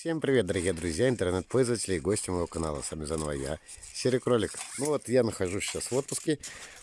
Всем привет, дорогие друзья, интернет-пользователи и гости моего канала. С вами заново я, Серый Кролик. Ну вот, я нахожусь сейчас в отпуске.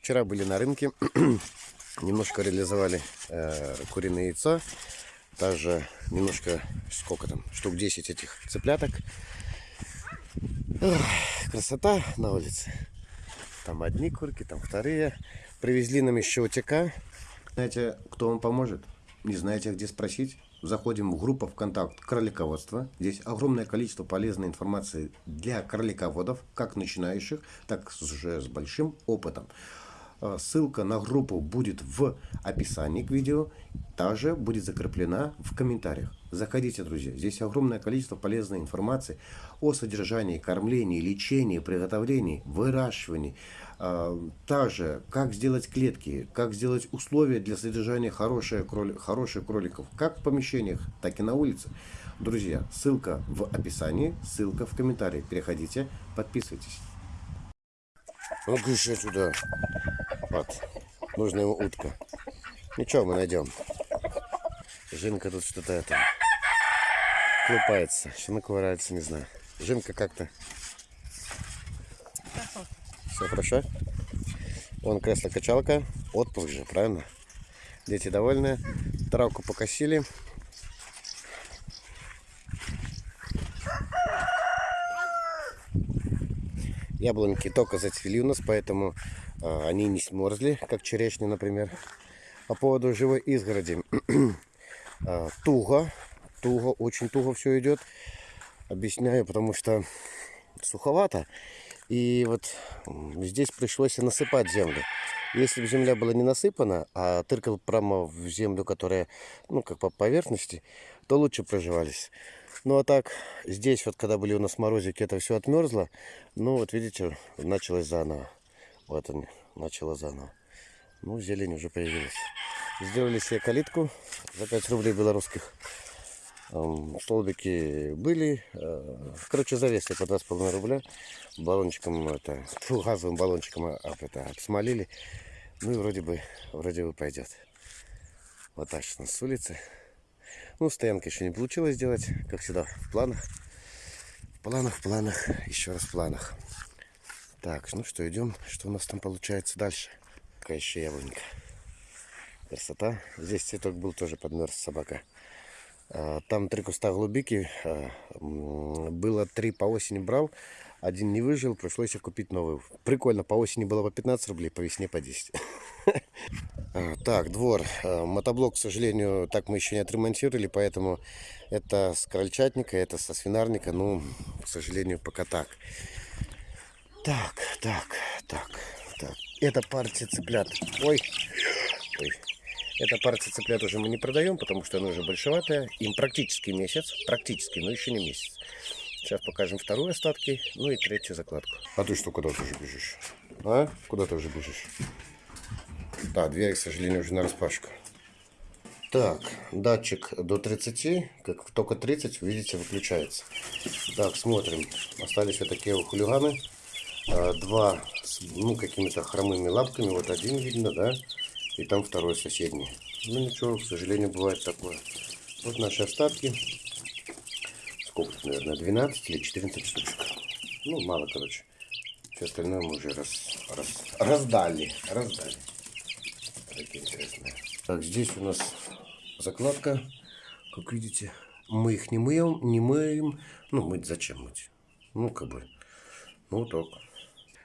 Вчера были на рынке, немножко реализовали э, куриное яйцо. Также немножко, сколько там, штук 10 этих цыпляток. Ох, красота на улице. Там одни курки, там вторые. Привезли нам еще утека. Знаете, кто вам поможет? Не знаете, где спросить? Заходим в группу ВКонтакт кролиководство. Здесь огромное количество полезной информации для кролиководов, как начинающих, так уже с большим опытом. А, ссылка на группу будет в описании к видео, также будет закреплена в комментариях. Заходите, друзья, здесь огромное количество полезной информации о содержании, кормлении, лечении, приготовлении, выращивании, а, также, как сделать клетки, как сделать условия для содержания хороших, кроли, хороших кроликов, как в помещениях, так и на улице. Друзья, ссылка в описании, ссылка в комментарии. Переходите, подписывайтесь. Ну-ка еще сюда. Вот. Нужна ему утка. Ничего, мы найдем. Жинка тут что-то это... Клупается. Что наковыряется, не знаю. Жинка как-то все хорошо? Вон кресло-качалка. Отпуск же, правильно? Дети довольны. Травку покосили. Яблоньки только зацвели у нас, поэтому э, они не смерзли, как черешни, например. По поводу живой изгороди. э, туго, туго, очень туго все идет. Объясняю, потому что суховато. И вот здесь пришлось насыпать землю. Если бы земля была не насыпана, а тыркал прямо в землю, которая, ну, как по поверхности, то лучше проживались. Ну, а так, здесь вот, когда были у нас морозики, это все отмерзло. Ну, вот видите, началось заново. Вот он, начало заново. Ну, зелень уже появилась. Сделали себе калитку за 5 рублей белорусских столбики были. Э, короче, завесли по 2,5 рубля. Баллончиком, это, фу, газовым баллончиком об, это, обсмолили. Ну и вроде бы, вроде бы пойдет. Вот так у нас с улицы. Ну, стоянка еще не получилось сделать, как всегда, в планах. В планах, в планах, еще раз в планах. Так, ну что, идем. Что у нас там получается дальше? Какая еще яблонька. Красота. Здесь цветок был тоже подмерз собака. А, там три куста голубики. А, было три по осени брал. Один не выжил, пришлось купить новый. Прикольно, по осени было по 15 рублей, по весне по 10. А, так, двор. Мотоблок, к сожалению, так мы еще не отремонтировали, поэтому это с крольчатника, это со свинарника. Ну, к сожалению, пока так. Так, так, так, так. Это партия цыплят. Ой, ой. Эта партия цыплят уже мы не продаем, потому что она уже большеватая. Им практически месяц, практически, но еще не месяц. Сейчас покажем вторую остатки, ну и третью закладку. А ты что, куда ты уже бежишь? А? Куда ты уже бежишь? Да, дверь, к сожалению, уже на распашку. Так, датчик до 30, как только 30, видите, выключается. Так, смотрим. Остались вот такие хулиганы. А, два с, ну, какими-то хромыми лапками. Вот один видно, да? и там второй соседний. Ну ничего, к сожалению, бывает такое. Вот наши остатки. Сколько, наверное, 12 или 14 штучек. Ну, мало, короче. Все остальное мы уже раз, раз, раздали. Раздали. Такие интересные. Так, здесь у нас закладка. Как видите, мы их не мыем, не мыем. Ну, мыть зачем мыть? Ну, как бы, ну, так.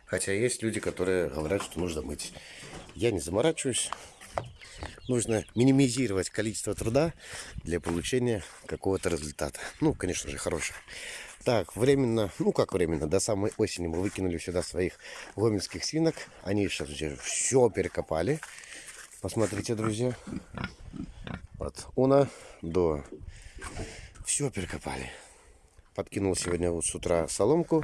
Хотя есть люди, которые говорят, что нужно мыть. Я не заморачиваюсь. Нужно минимизировать количество труда для получения какого-то результата. Ну, конечно же, хорошего. Так, временно, ну как временно, до самой осени мы выкинули сюда своих гомельских свинок. Они сейчас все перекопали. Посмотрите, друзья. От уна до... Все перекопали подкинул сегодня вот с утра соломку.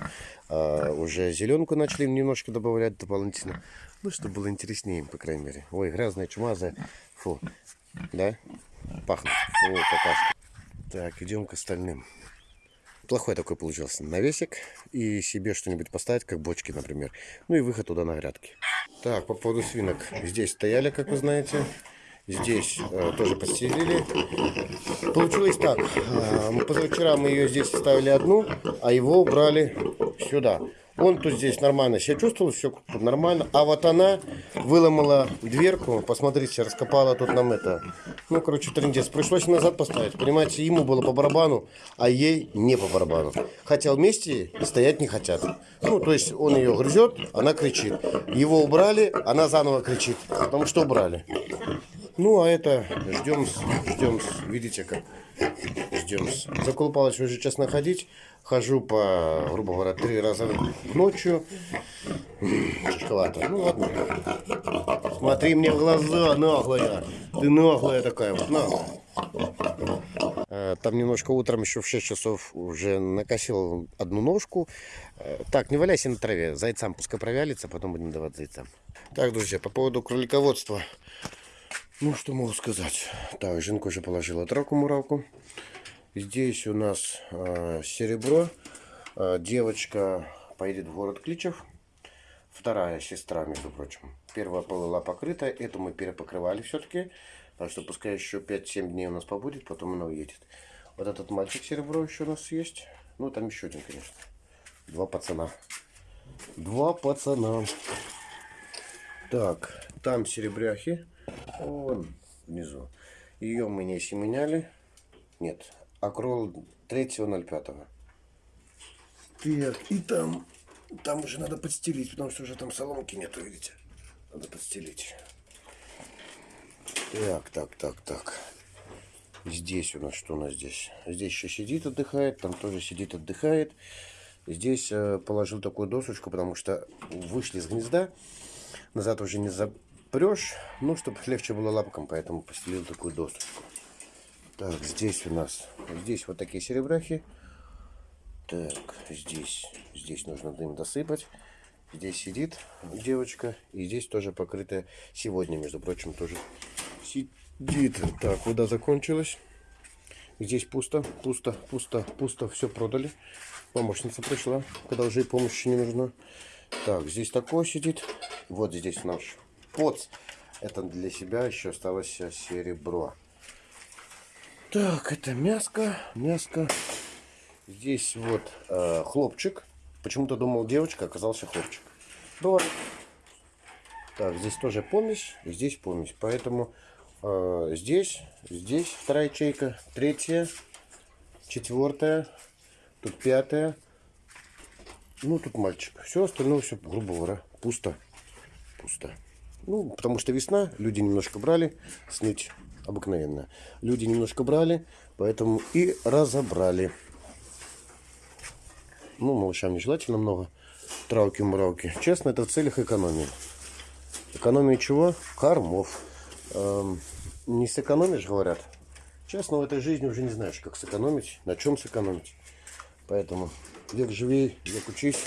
А, уже зеленку начали немножко добавлять дополнительно. Ну, чтобы было интереснее, по крайней мере. Ой, грязная, чумазая. Фу. Да? Пахнет. О, какашка. Так, идем к остальным. Плохой такой получился навесик. И себе что-нибудь поставить, как бочки, например. Ну и выход туда на грядки. Так, по поводу свинок. Здесь стояли, как вы знаете. Здесь э, тоже подстелили. Получилось так. Э, позавчера мы ее здесь ставили одну, а его убрали сюда. Он тут здесь нормально себя чувствовал, все нормально. А вот она выломала дверку, посмотрите, раскопала тут нам это. Ну, короче, трендец. Пришлось назад поставить. Понимаете, ему было по барабану, а ей не по барабану. Хотя вместе стоять не хотят. Ну, то есть он ее грызет, она кричит. Его убрали, она заново кричит. Потому что убрали. Ну, а это ждем, ждем, видите как, ждем. Заколупалась уже честно ходить. Хожу по, грубо говоря, три раза ночью. Тяжковато. Ну ладно. Смотри мне в глаза, наглая. Ты наглая такая вот, наглая. Э, Там немножко утром еще в 6 часов уже накосил одну ножку. Э, Так, не валяйся на траве. Зайцам пускай провялится, потом будем давать зайцам. Так, друзья, по поводу кролиководства. Ну, что могу сказать. Так, Жинка уже положила травку-муравку. Здесь у нас э, серебро. Э, девочка поедет в город Кличев. Вторая сестра, между прочим. Первая была покрыта. Эту мы перепокрывали все-таки. Так что пускай еще 5-7 дней у нас побудет, потом она уедет. Вот этот мальчик серебро еще у нас есть. Ну, там еще один, конечно. Два пацана. Два пацана. Так, там серебряхи. Вон внизу. Ее мы не семеняли. Нет, акрол 3.05. Так, и там, там уже надо подстелить, потому что уже там соломки нету, видите? Надо подстелить. Так, так, так, так. Здесь у нас что у нас здесь? Здесь еще сидит, отдыхает, там тоже сидит, отдыхает. Здесь э, положил такую досочку, потому что вышли из гнезда. Назад уже не запрешь. Ну, чтобы легче было лапкам, поэтому постелил такую досочку. Так, здесь у нас, здесь вот такие серебряхи. Так, здесь, здесь нужно дым досыпать. Здесь сидит девочка. И здесь тоже покрытая сегодня, между прочим, тоже сидит. Так, вода закончилась. Здесь пусто, пусто, пусто, пусто. Все продали. Помощница пришла, когда уже и помощи не нужна. Так, здесь такое сидит. Вот здесь наш поц. Это для себя еще осталось серебро. Так, это мяско, мяско. Здесь вот э, хлопчик. Почему-то думал девочка, оказался хлопчик. Бывает. Так, здесь тоже помесь, здесь помесь. Поэтому э, здесь, здесь вторая ячейка, третья, четвертая, тут пятая. Ну, тут мальчик. Все остальное, все, грубо говоря, пусто. Пусто. Ну, потому что весна, люди немножко брали, сныть обыкновенно. Люди немножко брали, поэтому и разобрали. Ну, малышам нежелательно много травки-муравки. Честно, это в целях экономии. Экономии чего? Кормов. Эм, не сэкономишь, говорят. Честно, в этой жизни уже не знаешь, как сэкономить, на чем сэкономить. Поэтому век живи, век учись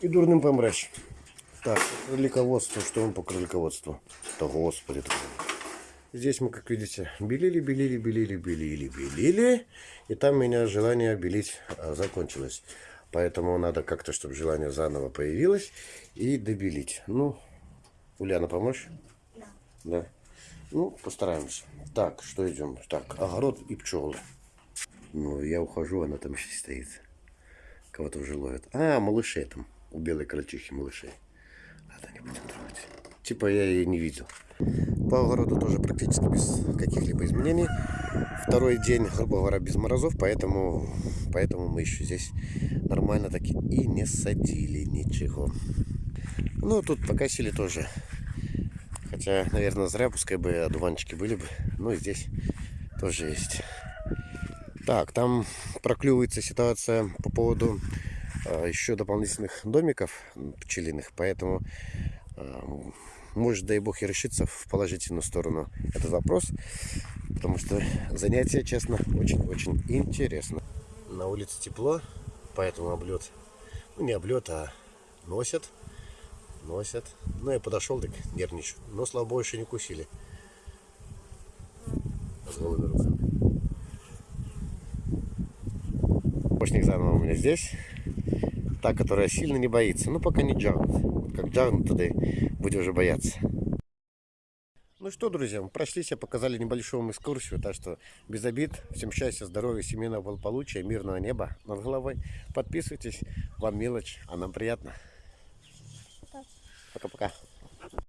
и дурным помрешь. Так, кролиководство. Что он по кролиководству? Да господи. Здесь мы, как видите, белили, белили, белили, белили, белили. И там у меня желание белить а, закончилось. Поэтому надо как-то, чтобы желание заново появилось. И добелить. Ну, Ульяна, помочь? Да. Да. Ну, постараемся. Так, что идем? Так, огород и пчелы. Ну, я ухожу, она там еще стоит. Кого-то уже ловят. А, малышей там. У белой крольчихи малышей. Ладно, не будем трогать. Типа я ее не видел. По огороду тоже практически без каких-либо изменений. Второй день, грубо говоря, без морозов, поэтому, поэтому мы еще здесь нормально таки и не садили ничего. Ну, тут покосили тоже. Хотя, наверное, зря, пускай бы одуванчики были бы. Но здесь тоже есть. Так, там проклювается ситуация по поводу еще дополнительных домиков пчелиных. Поэтому э, может, дай бог, и решиться в положительную сторону этот вопрос. Потому что занятие, честно, очень-очень интересно. На улице тепло, поэтому облет, ну не облет, а носят. Носят. Ну, я подошел, так нервничаю. Но, слава богу, еще не кусили. С заново у меня здесь. Та, которая сильно не боится. Ну, пока не джагнут. Как джагнут, тогда будем уже бояться. Ну что, друзья, мы прошлись, показали небольшую вам экскурсию, так что без обид, всем счастья, здоровья, семейного благополучия, мирного неба над головой. Подписывайтесь, вам мелочь, а нам приятно. Пока-пока.